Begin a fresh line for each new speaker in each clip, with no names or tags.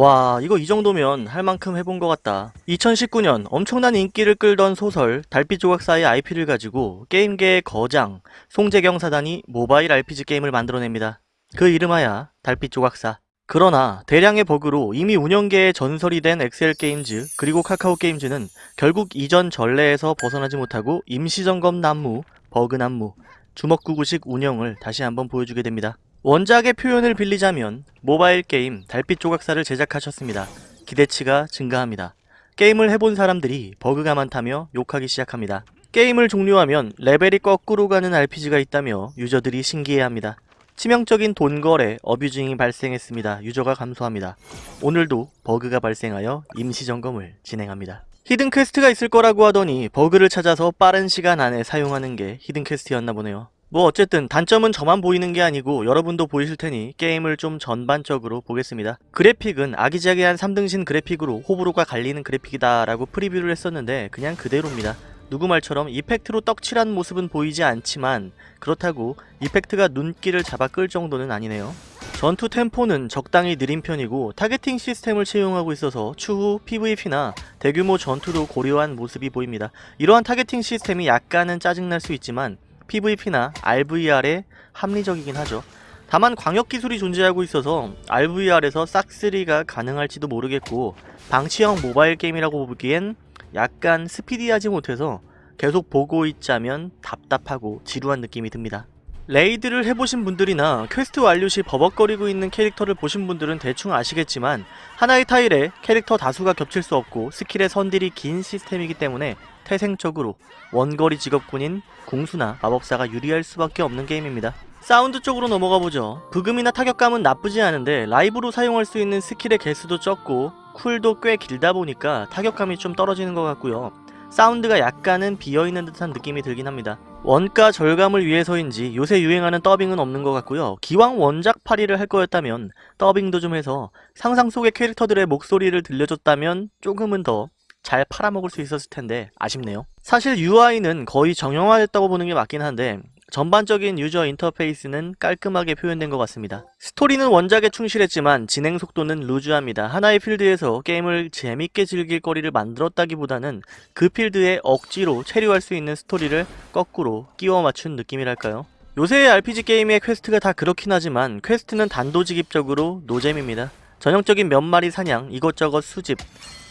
와 이거 이 정도면 할 만큼 해본 것 같다. 2019년 엄청난 인기를 끌던 소설 달빛 조각사의 IP를 가지고 게임계의 거장 송재경 사단이 모바일 RPG 게임을 만들어냅니다. 그 이름하야 달빛 조각사. 그러나 대량의 버그로 이미 운영계의 전설이 된 XL 게임즈 그리고 카카오 게임즈는 결국 이전 전례에서 벗어나지 못하고 임시점검 난무, 버그 난무, 주먹구구식 운영을 다시 한번 보여주게 됩니다. 원작의 표현을 빌리자면 모바일 게임 달빛 조각사를 제작하셨습니다. 기대치가 증가합니다. 게임을 해본 사람들이 버그가 많다며 욕하기 시작합니다. 게임을 종료하면 레벨이 거꾸로 가는 RPG가 있다며 유저들이 신기해합니다. 치명적인 돈거래, abusing이 발생했습니다. 유저가 감소합니다. 오늘도 버그가 발생하여 임시점검을 진행합니다. hidden quest가 있을 거라고 하더니 버그를 찾아서 빠른 시간 안에 사용하는 게 hidden quest였나 보네요. 뭐 어쨌든 단점은 저만 보이는 게 아니고 여러분도 보이실 테니 게임을 좀 전반적으로 보겠습니다. 그래픽은 아기자기한 3등신 그래픽으로 호불호가 갈리는 그래픽이다 라고 프리뷰를 했었는데 그냥 그대로입니다. 누구 말처럼 effect로 떡칠한 모습은 보이지 않지만 그렇다고 effect가 눈길을 잡아 끌 정도는 아니네요. 전투 템포는 적당히 느린 편이고 targeting 시스템을 채용하고 있어서 추후 PVP나 대규모 전투도 고려한 모습이 보입니다. 이러한 targeting 시스템이 약간은 짜증날 수 있지만 PVP나 RVR에 합리적이긴 하죠. 다만 광역 기술이 존재하고 있어서 RVR에서 싹쓸이가 가능할지도 모르겠고 방치형 모바일 게임이라고 보기엔 약간 스피디하지 못해서 계속 보고 있자면 답답하고 지루한 느낌이 듭니다. raid를 해보신 분들이나 퀘스트 완료 시 버벅거리고 있는 캐릭터를 보신 분들은 대충 아시겠지만 하나의 타일에 캐릭터 다수가 겹칠 수 없고 스킬의 선딜이 긴 시스템이기 때문에 태생적으로 원거리 직업군인 궁수나 마법사가 유리할 수밖에 없는 게임입니다. 사운드 쪽으로 넘어가 보죠. 브금이나 타격감은 나쁘지 않은데 라이브로 사용할 수 있는 스킬의 개수도 적고 쿨도 꽤 길다 보니까 타격감이 좀 떨어지는 것 같고요. 사운드가 약간은 비어있는 듯한 느낌이 들긴 합니다. 원가 절감을 위해서인지 요새 유행하는 더빙은 없는 것 같고요. 기왕 원작 파리를 할 거였다면 더빙도 좀 해서 상상 속의 캐릭터들의 목소리를 들려줬다면 조금은 더 잘 팔아먹을 수 있었을 텐데 아쉽네요. 사실 UI는 거의 정형화됐다고 보는 게 맞긴 한데 전반적인 유저 인터페이스는 깔끔하게 표현된 것 같습니다. 스토리는 원작에 충실했지만 진행 속도는 루즈합니다. 하나의 필드에서 게임을 재밌게 즐길 거리를 만들었다기보다는 그 필드에 억지로 체류할 수 있는 스토리를 거꾸로 끼워 맞춘 느낌이랄까요? 요새의 RPG 게임의 quest가 다 그렇긴 하지만 quest는 단도직입적으로 노잼입니다. 전형적인 몇 마리 사냥, 이것저것 수집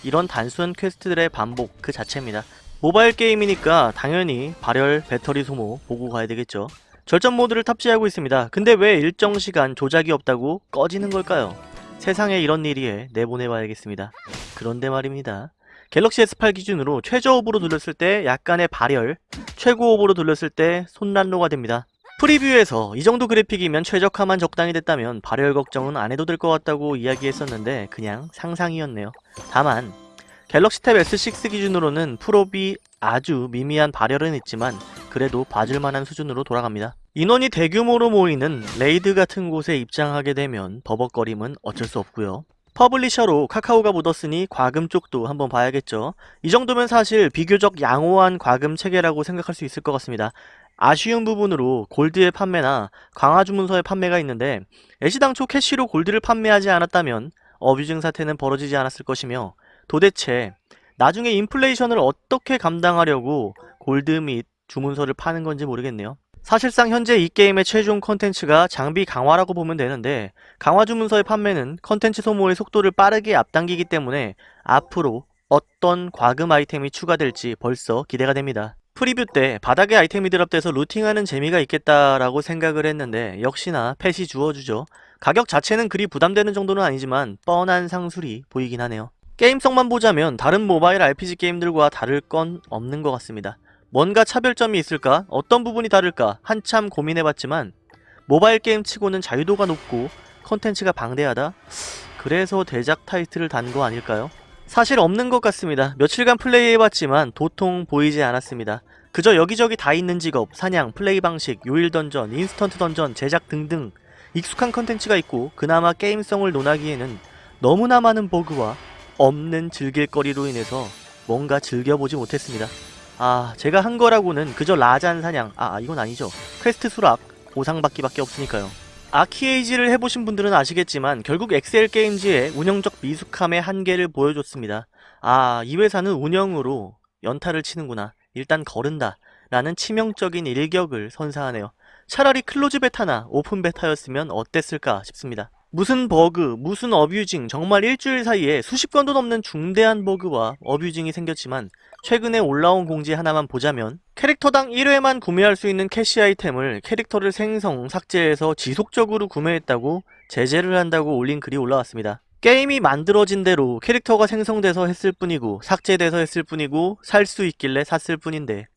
이런 단순 quest들의 반복 그 자체입니다. 모바일 게임이니까 당연히 발열, 배터리 소모 보고 가야 되겠죠. 절전 모드를 탑재하고 있습니다. 근데 왜 일정 시간 조작이 없다고 꺼지는 걸까요? 세상에 이런 일이에 내보내봐야겠습니다. 그런데 말입니다. 갤럭시 S8 기준으로 최저 옵으로 돌렸을 때 약간의 발열, 최고 옵으로 돌렸을 때 손난로가 됩니다. preview에서 이 정도 그래픽이면 최적화만 적당히 됐다면 발열 걱정은 안 해도 될 것 같다고 이야기했었는데 그냥 상상이었네요. 다만 갤럭시 탭 S6 기준으로는 프롭이 아주 미미한 발열은 있지만 그래도 봐줄만한 수준으로 돌아갑니다. 인원이 대규모로 모이는 raid 같은 곳에 입장하게 되면 버벅거림은 어쩔 수 없고요. publisher로 카카오가 묻었으니 과금 쪽도 한번 봐야겠죠. 이 정도면 사실 비교적 양호한 과금 체계라고 생각할 수 있을 것 같습니다. 아쉬운 부분으로 골드의 판매나 강화 주문서의 판매가 있는데 애시당초 캐시로 골드를 판매하지 않았다면 abusing 사태는 벌어지지 않았을 것이며 도대체 나중에 인플레이션을 어떻게 감당하려고 골드 및 주문서를 파는 건지 모르겠네요. 사실상 현재 이 게임의 최종 컨텐츠가 장비 강화라고 보면 되는데 강화 주문서의 판매는 컨텐츠 소모의 속도를 빠르게 앞당기기 때문에 앞으로 어떤 과금 아이템이 추가될지 벌써 기대가 됩니다. preview 때 바닥에 아이템이 drop돼서 looting하는 재미가 있겠다라고 생각을 했는데 역시나 펫이 주워주죠. 가격 자체는 그리 부담되는 정도는 아니지만 뻔한 상술이 보이긴 하네요. 게임성만 보자면 다른 모바일 RPG 게임들과 다를 건 없는 것 같습니다. 뭔가 차별점이 있을까? 어떤 부분이 다를까? 한참 고민해봤지만 모바일 게임 치고는 자유도가 높고 컨텐츠가 방대하다? 그래서 대작 타이틀을 단 거 아닐까요? 사실 없는 것 같습니다. 며칠간 플레이해봤지만 도통 보이지 않았습니다. 그저 여기저기 다 있는 직업, 사냥, 플레이 방식, 요일 dungeon, instant dungeon, 제작 등등 익숙한 컨텐츠가 있고 그나마 게임성을 논하기에는 너무나 많은 버그와 없는 즐길거리로 인해서 뭔가 즐겨보지 못했습니다. 아 제가 한 거라고는 그저 라잔 사냥 아 이건 아니죠 퀘스트 수락 보상받기밖에 없으니까요 아키에이지를 해보신 분들은 아시겠지만 결국 엑스엘 게임즈의 운영적 미숙함의 한계를 보여줬습니다. 아, 이 회사는 운영으로 연타를 치는구나. 일단 거른다. 라는 치명적인 일격을 선사하네요. 차라리 close beta나 open beta였으면 어땠을까 싶습니다. 무슨 버그, 무슨 abusing, 정말 일주일 사이에 수십 건도 넘는 중대한 버그와 abusing이 생겼지만 최근에 올라온 공지 하나만 보자면 캐릭터당 1회만 구매할 수 있는 캐시 아이템을 캐릭터를 생성, 삭제해서 지속적으로 구매했다고 제재를 한다고 올린 글이 올라왔습니다. 게임이 만들어진 대로 캐릭터가 생성돼서 했을 뿐이고 삭제돼서 했을 뿐이고 살 수 있길래 샀을 뿐인데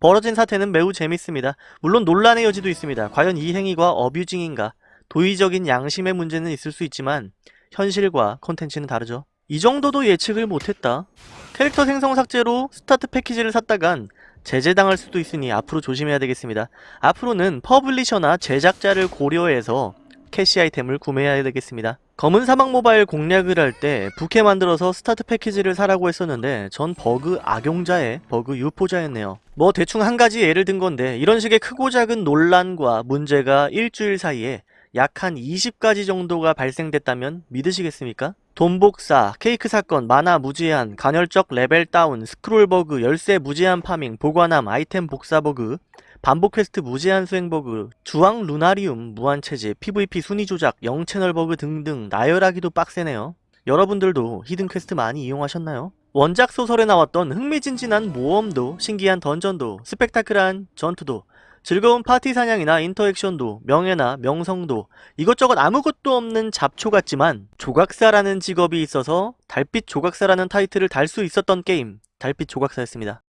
벌어진 사태는 매우 재밌습니다. 물론 논란의 여지도 있습니다. 과연 이 행위가 abusing인가? 도의적인 양심의 문제는 있을 수 있지만 현실과 콘텐츠는 다르죠. 이 정도도 예측을 못했다. 캐릭터 생성 삭제로 start package를 샀다간 제재당할 수도 있으니 앞으로 조심해야 되겠습니다. 앞으로는 publisher나 제작자를 고려해서 캐시 아이템을 구매해야 되겠습니다. 검은 사막 모바일 공략을 할 때 부캐 만들어서 start package를 사라고 했었는데 전 버그 악용자의 버그 유포자였네요. 뭐 대충 한 가지 예를 든 건데 이런 식의 크고 작은 논란과 문제가 일주일 사이에 약 한 20가지 정도가 발생됐다면 믿으시겠습니까? 돈 복사, 케이크 사건, 만화 무제한, 간헐적 level down, 스크롤 버그, 열쇠 무제한 farming, 보관함, 아이템 복사 버그, 반복 퀘스트 무제한 수행 버그, 주황 루나리움 무한 체제, PVP 순위 조작, 0채널 버그 등등 나열하기도 빡세네요. 여러분들도 hidden quest 많이 이용하셨나요? 원작 소설에 나왔던 흥미진진한 모험도, 신기한 dungeon도, 스펙타클한 전투도, 즐거운 파티 사냥이나 interaction도, 명예나 명성도, 이것저것 아무것도 없는 잡초 같지만 조각사라는 직업이 있어서 달빛 조각사라는 타이틀을 달 수 있었던 게임, 달빛 조각사였습니다.